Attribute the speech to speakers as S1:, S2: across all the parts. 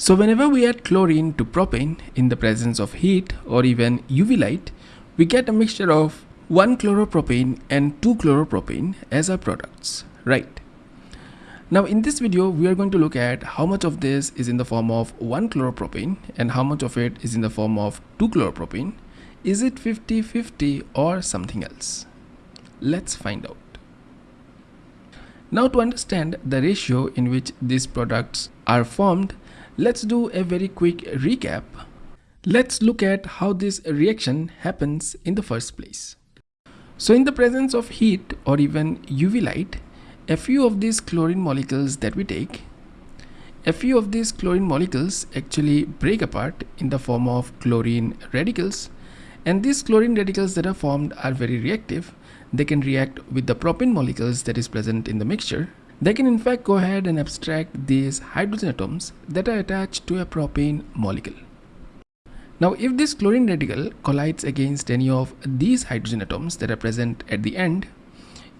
S1: So whenever we add chlorine to propane in the presence of heat or even UV light, we get a mixture of 1 chloropropane and 2 chloropropane as our products, right? Now in this video, we are going to look at how much of this is in the form of 1 chloropropane and how much of it is in the form of 2 chloropropane. Is it 50-50 or something else? Let's find out. Now to understand the ratio in which these products are formed, let's do a very quick recap. Let's look at how this reaction happens in the first place. So in the presence of heat or even UV light, a few of these chlorine molecules that we take, a few of these chlorine molecules actually break apart in the form of chlorine radicals and these chlorine radicals that are formed are very reactive they can react with the propane molecules that is present in the mixture. They can in fact go ahead and abstract these hydrogen atoms that are attached to a propane molecule. Now if this chlorine radical collides against any of these hydrogen atoms that are present at the end,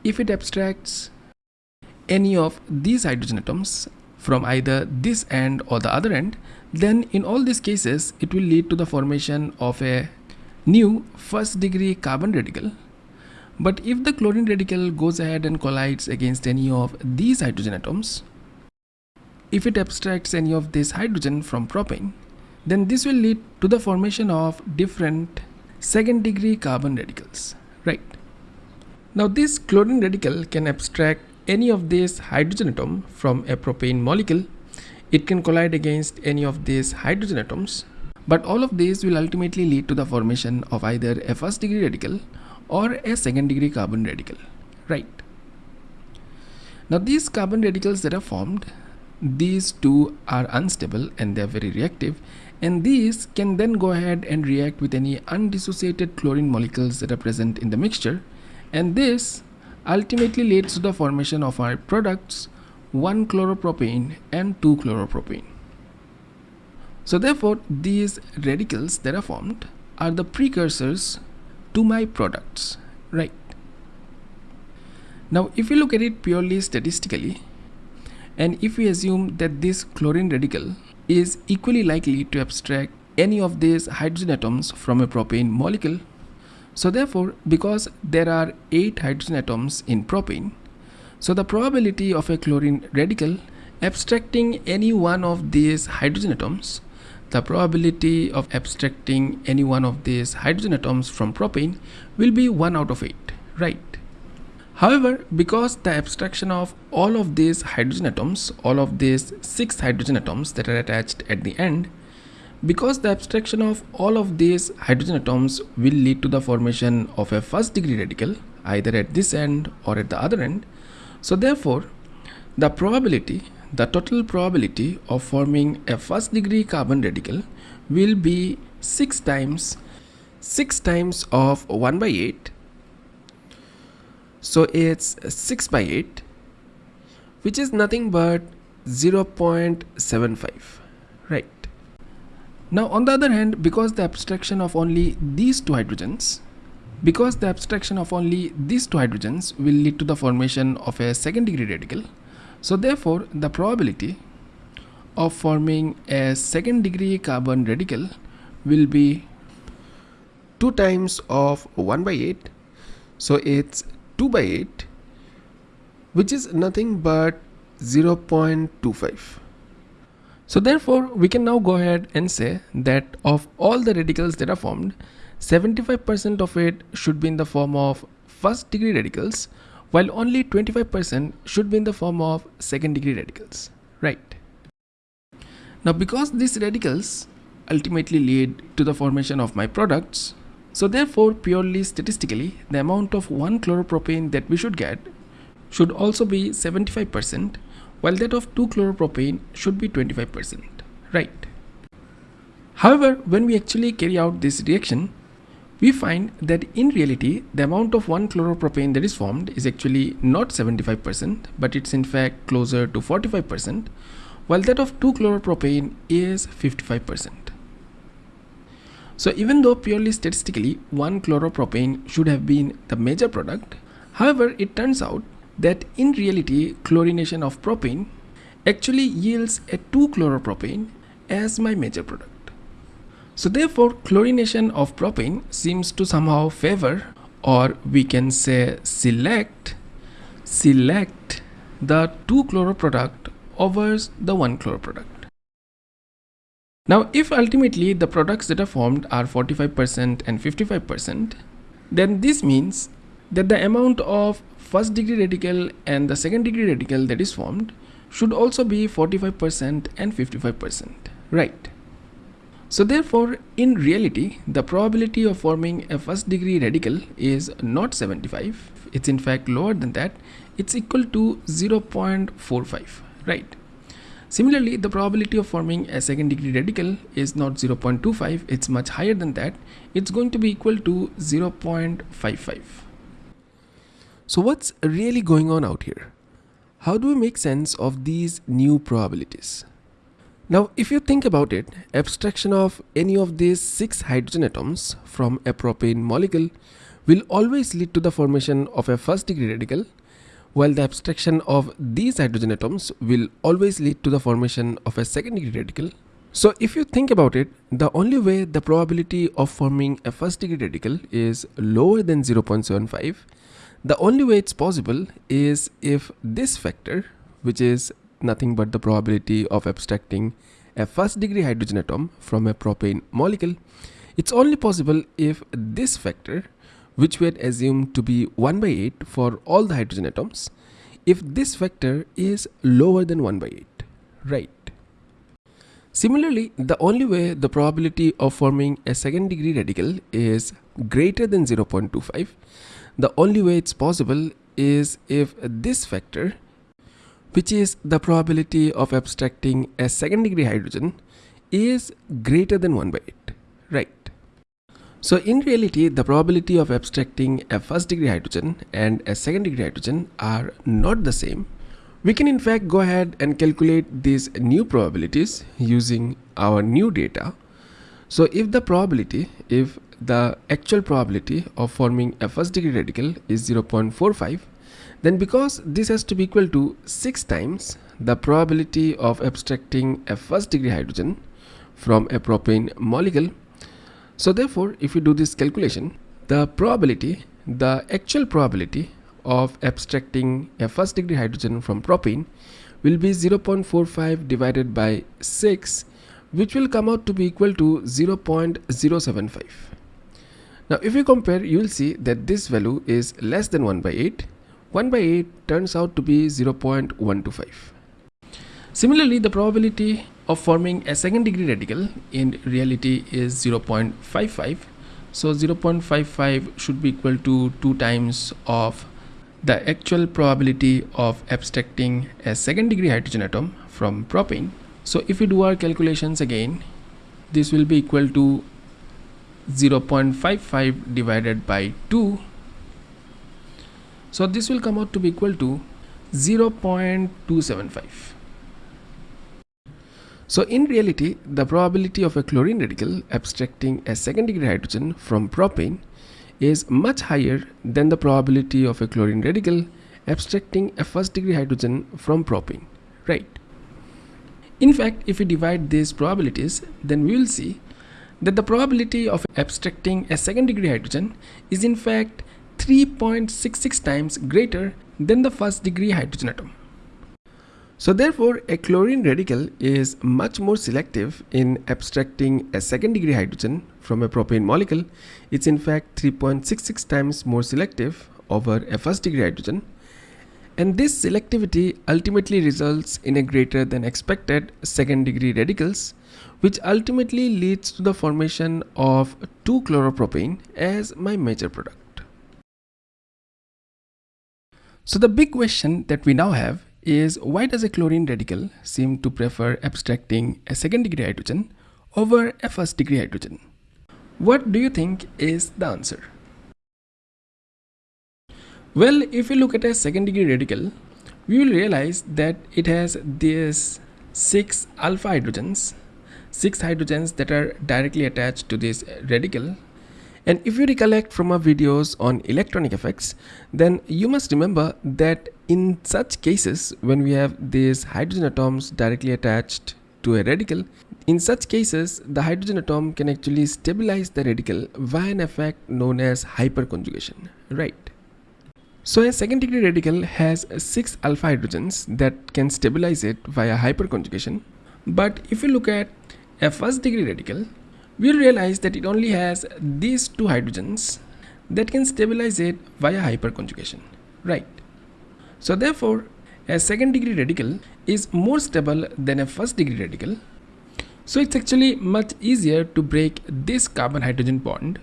S1: if it abstracts any of these hydrogen atoms from either this end or the other end, then in all these cases it will lead to the formation of a new first degree carbon radical but if the chlorine radical goes ahead and collides against any of these hydrogen atoms, if it abstracts any of this hydrogen from propane, then this will lead to the formation of different second degree carbon radicals, right? Now this chlorine radical can abstract any of this hydrogen atom from a propane molecule. It can collide against any of these hydrogen atoms, but all of these will ultimately lead to the formation of either a first degree radical or a second degree carbon radical. Right. Now these carbon radicals that are formed these two are unstable and they are very reactive and these can then go ahead and react with any undissociated chlorine molecules that are present in the mixture and this ultimately leads to the formation of our products 1 chloropropane and 2 chloropropane so therefore these radicals that are formed are the precursors to my products right? Now if you look at it purely statistically and if we assume that this chlorine radical is equally likely to abstract any of these hydrogen atoms from a propane molecule so therefore because there are 8 hydrogen atoms in propane so the probability of a chlorine radical abstracting any one of these hydrogen atoms the probability of abstracting any one of these hydrogen atoms from propane will be 1 out of 8, right? However, because the abstraction of all of these hydrogen atoms, all of these 6 hydrogen atoms that are attached at the end, because the abstraction of all of these hydrogen atoms will lead to the formation of a first degree radical either at this end or at the other end, so therefore the probability the total probability of forming a first degree carbon radical will be 6 times 6 times of 1 by 8 so it's 6 by 8 which is nothing but 0.75 right? Now on the other hand because the abstraction of only these two hydrogens because the abstraction of only these two hydrogens will lead to the formation of a second degree radical so therefore, the probability of forming a second degree carbon radical will be 2 times of 1 by 8 so it's 2 by 8 which is nothing but 0.25 so therefore we can now go ahead and say that of all the radicals that are formed 75% of it should be in the form of first degree radicals while only 25% should be in the form of second degree radicals, right? Now because these radicals ultimately lead to the formation of my products, so therefore purely statistically the amount of 1 chloropropane that we should get should also be 75% while that of 2 chloropropane should be 25%, right? However, when we actually carry out this reaction, we find that in reality the amount of 1 chloropropane that is formed is actually not 75% but it's in fact closer to 45% while that of 2 chloropropane is 55%. So even though purely statistically 1 chloropropane should have been the major product, however it turns out that in reality chlorination of propane actually yields a 2 chloropropane as my major product. So therefore chlorination of propane seems to somehow favor or we can say select select the 2 chloro product over the 1 chloro product. Now if ultimately the products that are formed are 45% and 55% then this means that the amount of first degree radical and the second degree radical that is formed should also be 45% and 55%, right? So therefore, in reality, the probability of forming a first degree radical is not 75. It's in fact lower than that. It's equal to 0.45, right? Similarly, the probability of forming a second degree radical is not 0.25, it's much higher than that. It's going to be equal to 0.55. So what's really going on out here? How do we make sense of these new probabilities? Now, if you think about it, abstraction of any of these six hydrogen atoms from a propane molecule will always lead to the formation of a first degree radical, while the abstraction of these hydrogen atoms will always lead to the formation of a second degree radical. So if you think about it, the only way the probability of forming a first degree radical is lower than 0.75 the only way it's possible is if this factor, which is nothing but the probability of abstracting a first degree hydrogen atom from a propane molecule, it's only possible if this factor, which we had assumed to be 1 by 8 for all the hydrogen atoms, if this factor is lower than 1 by 8, right? Similarly, the only way the probability of forming a second degree radical is greater than 0.25 the only way it's possible is if this factor, which is the probability of abstracting a second degree hydrogen, is greater than 1 by 8, right? So in reality, the probability of abstracting a first degree hydrogen and a second degree hydrogen are not the same. We can in fact go ahead and calculate these new probabilities using our new data. So if the probability, if the actual probability of forming a first degree radical is 0.45 then because this has to be equal to 6 times the probability of abstracting a first degree hydrogen from a propane molecule so therefore if you do this calculation the probability the actual probability of abstracting a first degree hydrogen from propane will be 0.45 divided by 6 which will come out to be equal to 0.075 now if you compare you will see that this value is less than 1 by 8. 1 by 8 turns out to be 0.125. Similarly the probability of forming a second degree radical in reality is 0.55. So 0.55 should be equal to 2 times of the actual probability of abstracting a second degree hydrogen atom from propane. So if we do our calculations again, this will be equal to 0.55 divided by 2 so this will come out to be equal to 0.275 so in reality the probability of a chlorine radical abstracting a second degree hydrogen from propane is much higher than the probability of a chlorine radical abstracting a first degree hydrogen from propane right? In fact if we divide these probabilities then we will see that the probability of abstracting a second degree hydrogen is in fact 3.66 times greater than the first degree hydrogen atom. So therefore a chlorine radical is much more selective in abstracting a second degree hydrogen from a propane molecule. It's in fact 3.66 times more selective over a first degree hydrogen and this selectivity ultimately results in a greater than expected second degree radicals which ultimately leads to the formation of 2-chloropropane as my major product. So the big question that we now have is why does a chlorine radical seem to prefer abstracting a second degree hydrogen over a first degree hydrogen? What do you think is the answer? Well, if you look at a second degree radical, we will realize that it has these 6 alpha hydrogens six hydrogens that are directly attached to this radical and if you recollect from our videos on electronic effects then you must remember that in such cases when we have these hydrogen atoms directly attached to a radical, in such cases, the hydrogen atom can actually stabilize the radical via an effect known as hyperconjugation, right? So a second degree radical has 6 alpha hydrogens that can stabilize it via hyperconjugation. But if you look at a first degree radical, we'll realize that it only has these two hydrogens that can stabilize it via hyperconjugation, right? So therefore, a second degree radical is more stable than a first degree radical. So it's actually much easier to break this carbon hydrogen bond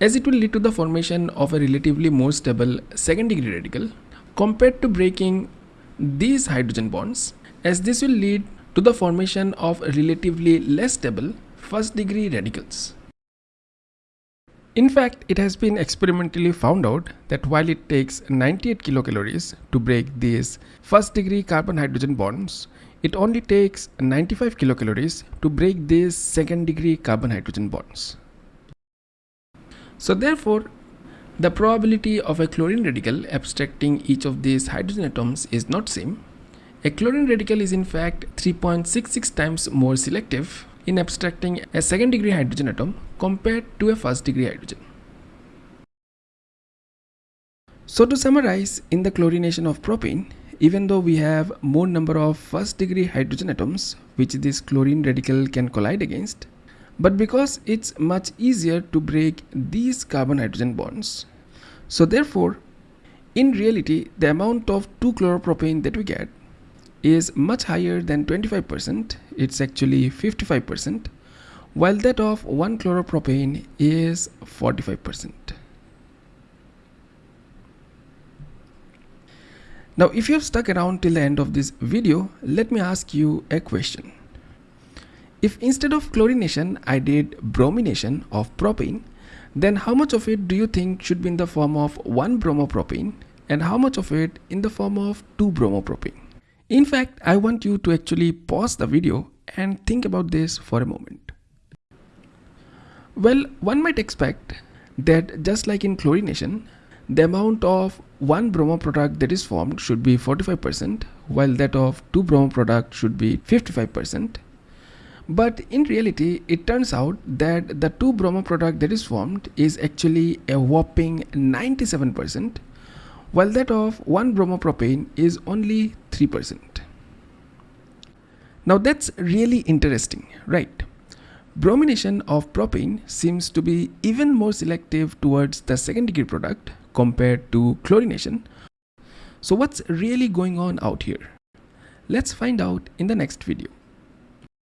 S1: as it will lead to the formation of a relatively more stable second degree radical compared to breaking these hydrogen bonds as this will lead to the formation of a relatively less stable first degree radicals. In fact, it has been experimentally found out that while it takes 98 kilocalories to break these first degree carbon hydrogen bonds, it only takes 95 kilocalories to break these second degree carbon hydrogen bonds. So therefore, the probability of a chlorine radical abstracting each of these hydrogen atoms is not same. A chlorine radical is in fact 3.66 times more selective in abstracting a second degree hydrogen atom compared to a first degree hydrogen. So to summarize, in the chlorination of propane, even though we have more number of first degree hydrogen atoms which this chlorine radical can collide against, but because it's much easier to break these carbon hydrogen bonds, so therefore in reality the amount of 2-chloropropane that we get is much higher than 25%, it's actually 55%, while that of 1-chloropropane is 45%. Now if you have stuck around till the end of this video, let me ask you a question. If instead of chlorination I did bromination of propane, then how much of it do you think should be in the form of 1 bromopropane and how much of it in the form of 2 bromopropane? In fact, I want you to actually pause the video and think about this for a moment. Well, one might expect that just like in chlorination, the amount of one bromo product that is formed should be 45% while that of two bromo product should be 55%. But in reality, it turns out that the two bromo product that is formed is actually a whopping 97% while that of 1 bromopropane is only 3%. Now that's really interesting, right? Bromination of propane seems to be even more selective towards the second degree product compared to chlorination. So what's really going on out here? Let's find out in the next video.